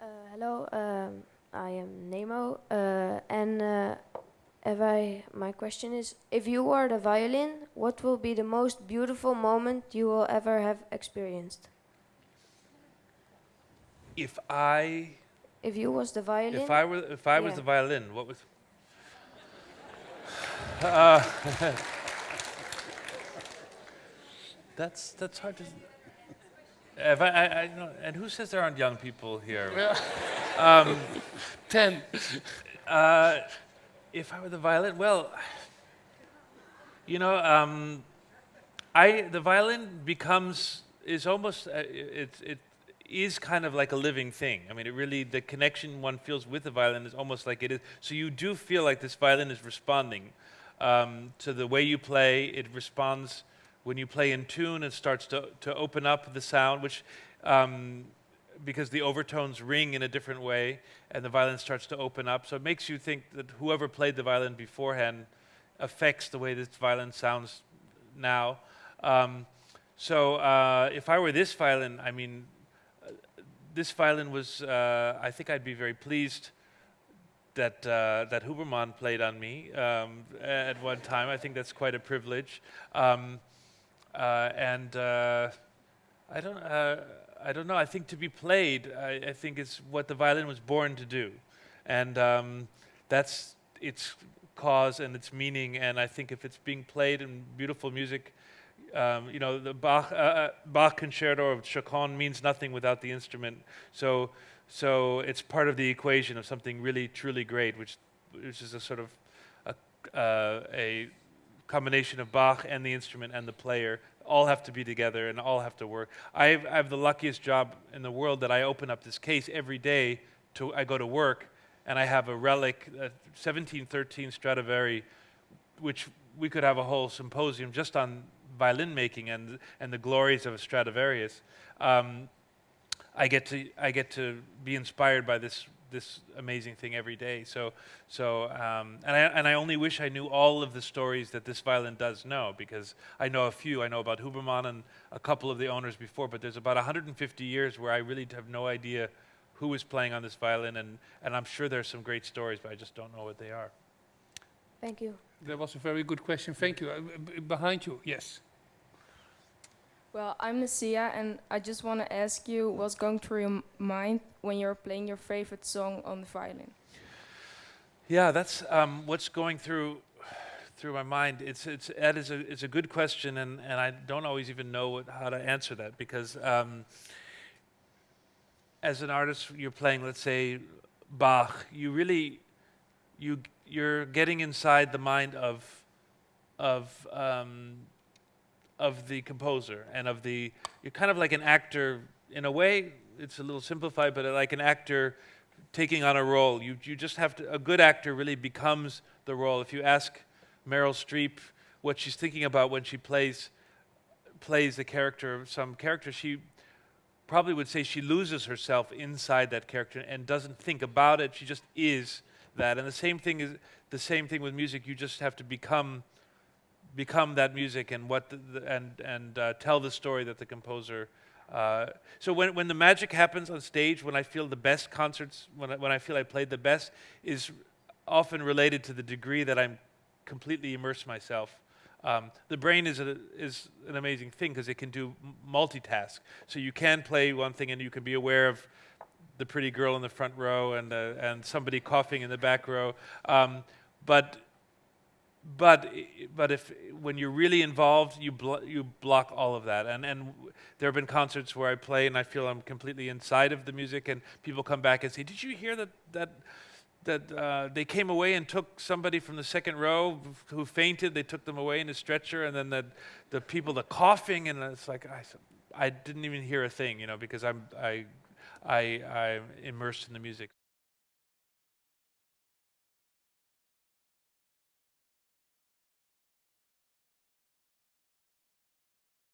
Uh, hello, um, I am Nemo, uh, and uh, if I, my question is, if you are the violin, what will be the most beautiful moment you will ever have experienced? If I, If you was the violin, if I were, if I was the violin, what was? Uh, that's that's hard to. If I, I, and who says there aren't young people here? um, Ten. uh, if I were the violin, well, you know, um, I the violin becomes is almost uh, it it is kind of like a living thing. I mean, it really the connection one feels with the violin is almost like it is. So you do feel like this violin is responding um, to the way you play. It responds when you play in tune. It starts to to open up the sound, which. Um, because the overtones ring in a different way and the violin starts to open up. So it makes you think that whoever played the violin beforehand affects the way this violin sounds now. Um, so uh, if I were this violin, I mean, uh, this violin was, uh, I think I'd be very pleased that, uh, that Huberman played on me um, at one time. I think that's quite a privilege. Um, and uh, I don't, uh, I don't know. I think to be played, I, I think is what the violin was born to do, and um, that's its cause and its meaning. And I think if it's being played in beautiful music, um, you know, the Bach, uh, uh, Bach concerto of Chaconne means nothing without the instrument. So, so it's part of the equation of something really, truly great, which, which is a sort of a, uh, a combination of Bach and the instrument and the player all have to be together and all have to work. I have, I have the luckiest job in the world that I open up this case every day. To I go to work and I have a relic, a 1713 Stradivari, which we could have a whole symposium just on violin making and and the glories of a Stradivarius. Um, I get to I get to be inspired by this this amazing thing every day. So so um, and I and I only wish I knew all of the stories that this violin does know because I know a few. I know about Huberman and a couple of the owners before, but there's about 150 years where I really have no idea who was playing on this violin, and and I'm sure there's some great stories, but I just don't know what they are. thank you. That was a very good question. Thank you. Uh, behind you, yes. Well, I'm Nasia, and I just want to ask you what's going through your mind when you're playing your favorite song on the violin? Yeah, that's um, what's going through through my mind. It's it's that is a it's a good question, and and I don't always even know what, how to answer that because um, as an artist, you're playing, let's say, Bach. You really you you're getting inside the mind of of um, of the composer and of the you're kind of like an actor in a way. It's a little simplified, but like an actor taking on a role. You, you just have to, a good actor really becomes the role. If you ask Meryl Streep what she's thinking about when she plays, plays the character of some character, she probably would say she loses herself inside that character and doesn't think about it. She just is that. And the same thing is the same thing with music. You just have to become become that music and what the, and and uh, tell the story that the composer uh, so when, when the magic happens on stage, when I feel the best concerts, when I, when I feel I played the best, is often related to the degree that I'm completely immerse myself. Um, the brain is, a, is an amazing thing because it can do multitask. So you can play one thing and you can be aware of the pretty girl in the front row and, uh, and somebody coughing in the back row. Um, but but but if when you're really involved, you you block all of that. And and there have been concerts where I play and I feel I'm completely inside of the music, and people come back and say, "Did you hear that that?" That uh, they came away and took somebody from the second row who fainted. They took them away in a stretcher, and then the the people, the coughing, and it's like I, I didn't even hear a thing, you know, because I'm I I I'm immersed in the music.